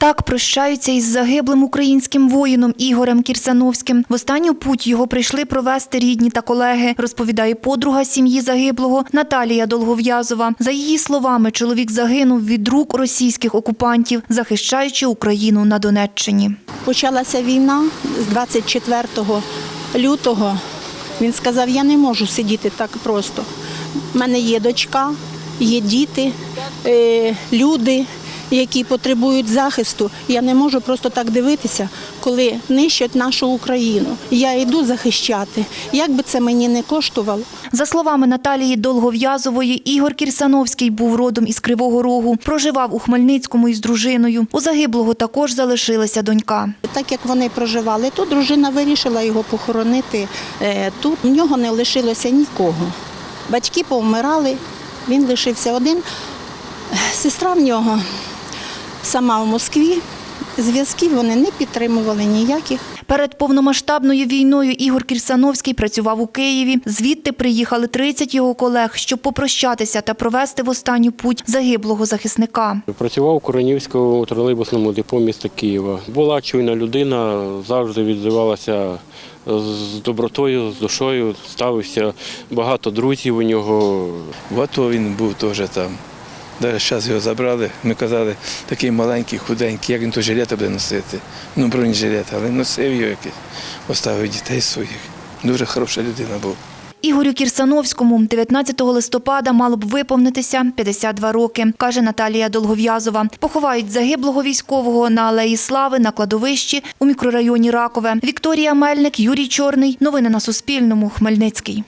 Так прощаються із загиблим українським воїном Ігорем Кірсановським. В останню путь його прийшли провести рідні та колеги, розповідає подруга сім'ї загиблого Наталія Долгов'язова. За її словами, чоловік загинув від рук російських окупантів, захищаючи Україну на Донеччині. Почалася війна з 24 лютого. Він сказав, я не можу сидіти так просто. У мене є дочка, є діти, е, люди, які потребують захисту. Я не можу просто так дивитися, коли нищать нашу Україну. Я йду захищати. Як би це мені не коштувало, За словами Наталії Долгов'язової, Ігор Кірсановський був родом із Кривого Рогу, проживав у Хмельницькому із дружиною. У загиблого також залишилася донька. Так як вони проживали тут, дружина вирішила його похоронити е, тут. У нього не лишилося нікого. Батьки повмирали, він лишився один. Сестра в нього сама в Москві. Зв'язків вони не підтримували ніяких. Перед повномасштабною війною Ігор Кірсановський працював у Києві. Звідти приїхали 30 його колег, щоб попрощатися та провести в останню путь загиблого захисника. Працював у Коронівському тролейбусному депо міста Києва. Була чуйна людина, завжди відзивалася з добротою, з душою, ставився багато друзів у нього. В АТО він був теж там. Навіть зараз його забрали. Ми казали, такий маленький, худенький, як він то жилета буде носити. Ну, бронежилет, але носив його якийсь, оставив дітей своїх. Дуже хороша людина був. Ігорю Кірсановському 19 листопада мало б виповнитися 52 роки, каже Наталія Долгов'язова. Поховають загиблого військового на Алеї Слави на кладовищі у мікрорайоні Ракове. Вікторія Мельник, Юрій Чорний. Новини на Суспільному. Хмельницький.